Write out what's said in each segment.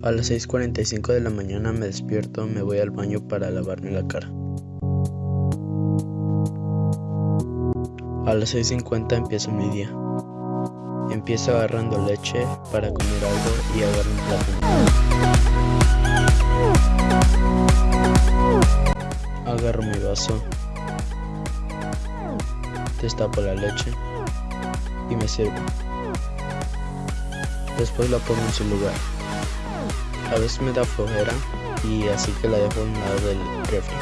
A las 6.45 de la mañana me despierto, me voy al baño para lavarme la cara. A las 6.50 empieza mi día. Empiezo agarrando leche para comer algo y agarro un plátano. Agarro mi vaso, destapo la leche y me sirvo. Después la pongo en su lugar. A veces me da flojera y así que la dejo a un lado del refri.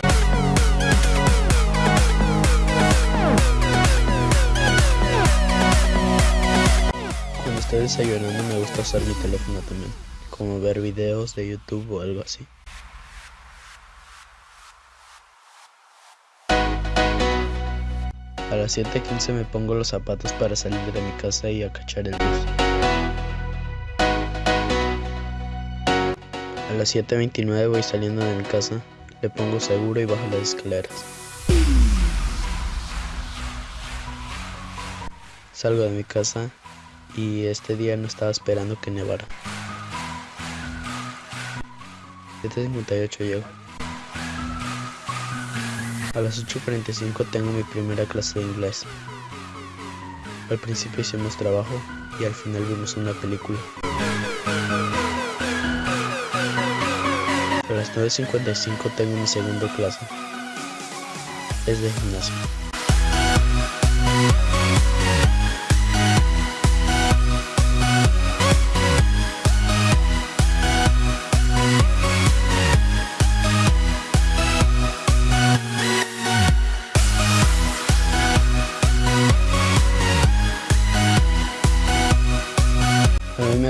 Cuando estoy desayunando me gusta usar mi teléfono también, como ver videos de YouTube o algo así. A las 7.15 me pongo los zapatos para salir de mi casa y acachar el bus. Las 7.29 voy saliendo de mi casa, le pongo seguro y bajo las escaleras. Salgo de mi casa y este día no estaba esperando que nevara. 7.58 llego. A las 8.45 tengo mi primera clase de inglés. Al principio hicimos trabajo y al final vimos una película. Las 9.55 tengo mi segunda clase. Es de gimnasio.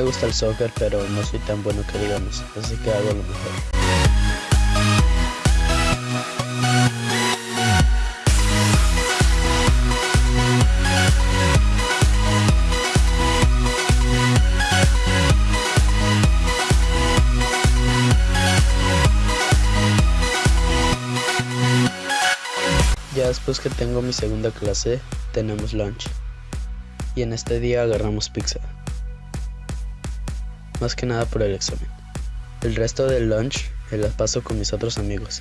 Gusta el soccer, pero no soy tan bueno que digamos, así que hago lo mejor. Ya después que tengo mi segunda clase, tenemos lunch. Y en este día agarramos pizza. Más que nada por el examen. El resto del lunch me la paso con mis otros amigos.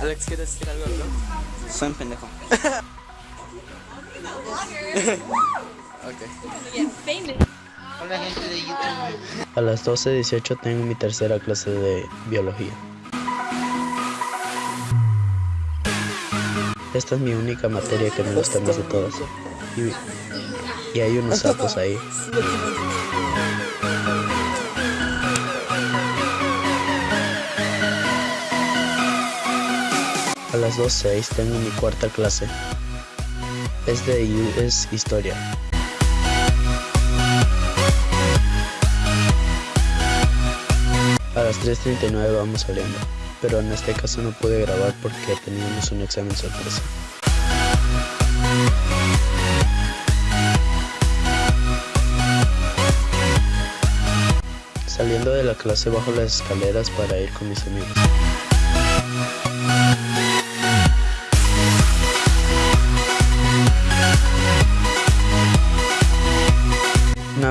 Alex, ¿quieres decir algo? No? Soy un pendejo. ok. Hola gente de YouTube. A las 12.18 tengo mi tercera clase de biología. Esta es mi única materia que me gusta más de todas. Y, y hay unos sapos ahí. A las 2.06 tengo mi cuarta clase. Es de US Historia. A las 3.39 vamos saliendo, pero en este caso no pude grabar porque teníamos un examen sorpresa. Saliendo de la clase bajo las escaleras para ir con mis amigos.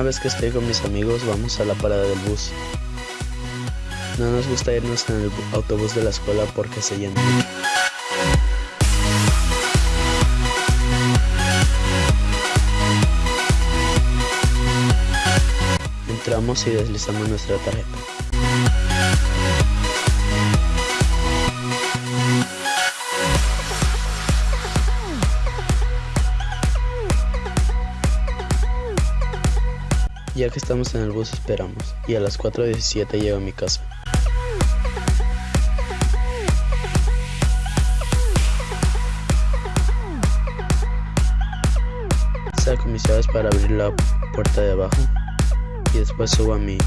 Una vez que estoy con mis amigos vamos a la parada del bus. No nos gusta irnos en el autobús de la escuela porque se llena. Entramos y deslizamos nuestra tarjeta. Ya que estamos en el bus esperamos y a las 4.17 llego a mi casa. Saco mis llaves para abrir la puerta de abajo y después subo a mi